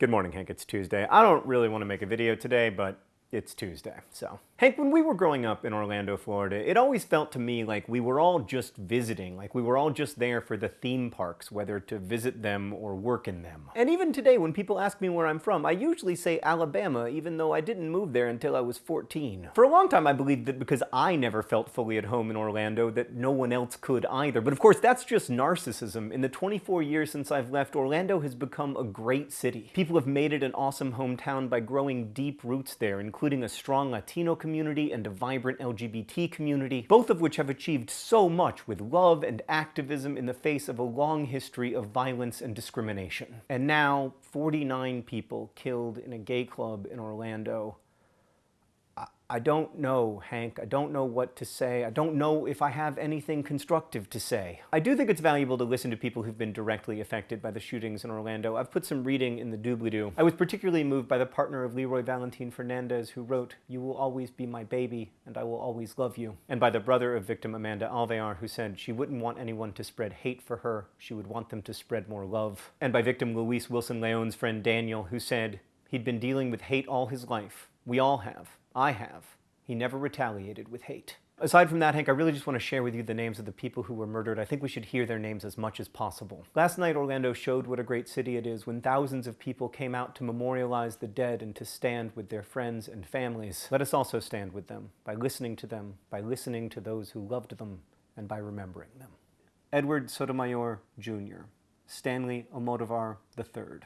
Good morning, Hank. It's Tuesday. I don't really want to make a video today, but it's Tuesday, so. Hank, when we were growing up in Orlando, Florida, it always felt to me like we were all just visiting, like we were all just there for the theme parks, whether to visit them or work in them. And even today, when people ask me where I'm from, I usually say Alabama, even though I didn't move there until I was 14. For a long time, I believed that because I never felt fully at home in Orlando, that no one else could either. But of course, that's just narcissism. In the 24 years since I've left, Orlando has become a great city. People have made it an awesome hometown by growing deep roots there, including including a strong Latino community and a vibrant LGBT community, both of which have achieved so much with love and activism in the face of a long history of violence and discrimination. And now, 49 people killed in a gay club in Orlando I don't know, Hank. I don't know what to say. I don't know if I have anything constructive to say. I do think it's valuable to listen to people who've been directly affected by the shootings in Orlando. I've put some reading in the doobly-doo. I was particularly moved by the partner of Leroy Valentin Fernandez who wrote, You will always be my baby, and I will always love you. And by the brother of victim Amanda Alvear who said she wouldn't want anyone to spread hate for her, she would want them to spread more love. And by victim Luis Wilson Leon's friend Daniel who said he'd been dealing with hate all his life. We all have. I have. He never retaliated with hate. Aside from that, Hank, I really just want to share with you the names of the people who were murdered. I think we should hear their names as much as possible. Last night, Orlando showed what a great city it is when thousands of people came out to memorialize the dead and to stand with their friends and families. Let us also stand with them by listening to them, by listening to those who loved them, and by remembering them. Edward Sotomayor, Jr., Stanley Almodovar III,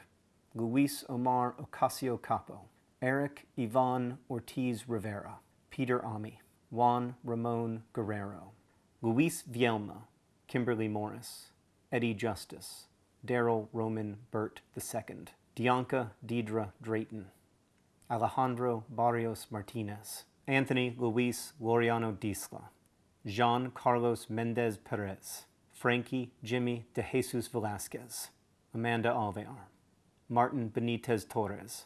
Luis Omar Ocasio Capo, Eric Ivan Ortiz Rivera, Peter Ami, Juan Ramon Guerrero, Luis Vielma, Kimberly Morris, Eddie Justice, Darryl Roman Burt II, Deonka Deidra Drayton, Alejandro Barrios Martinez, Anthony Luis Laureano Disla, Jean Carlos Mendez Perez, Frankie Jimmy De Jesus Velazquez, Amanda Alvear, Martin Benitez Torres,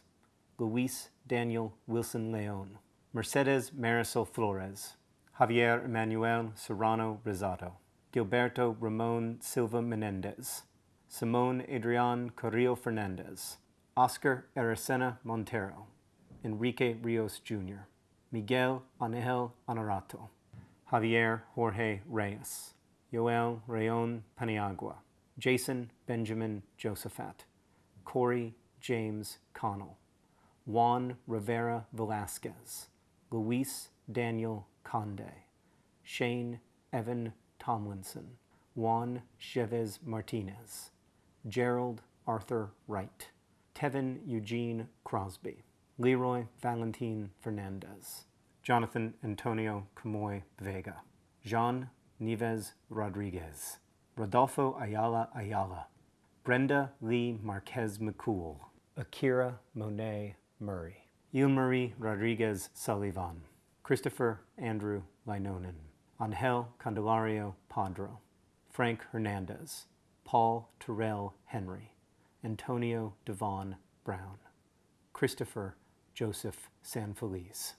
Luis Daniel Wilson Leon, Mercedez Marisol Flores, Javier Emmanuel Serrano Rosado, Gilberto Ramon Silva Menendez, Simone Adrian Carrillo Fernandez, Oscar Aracena Montero, Enrique Rios Jr., Miguel Angel Honorato, Javier Jorge Reyes, Yoel Rayon Paniagua, Jason Benjamin Josaphat, Cory James Connell, Juan Rivera Velazquez, Luis Daniel Conde, Shane Evan Tomlinson, Juan Chavez Martinez, Jerald Arthur Wright, Tevin Eugene Crosby, Leroy Valentin Fernandez, Jonathan Antonio Camuy Vega, Jean Nieves Rodriguez, Rodolfo Ayala Ayala, Brenda Lee Marquez McCool, Akyra Monet Murray, Marie Rodriguez Solivan, Christopher Andrew Leinonen, Angel Candelario Padro, Frank Hernandez, Paul Terrell Henry, Antonio Davon Brown, Christopher Joseph Sanfeliz.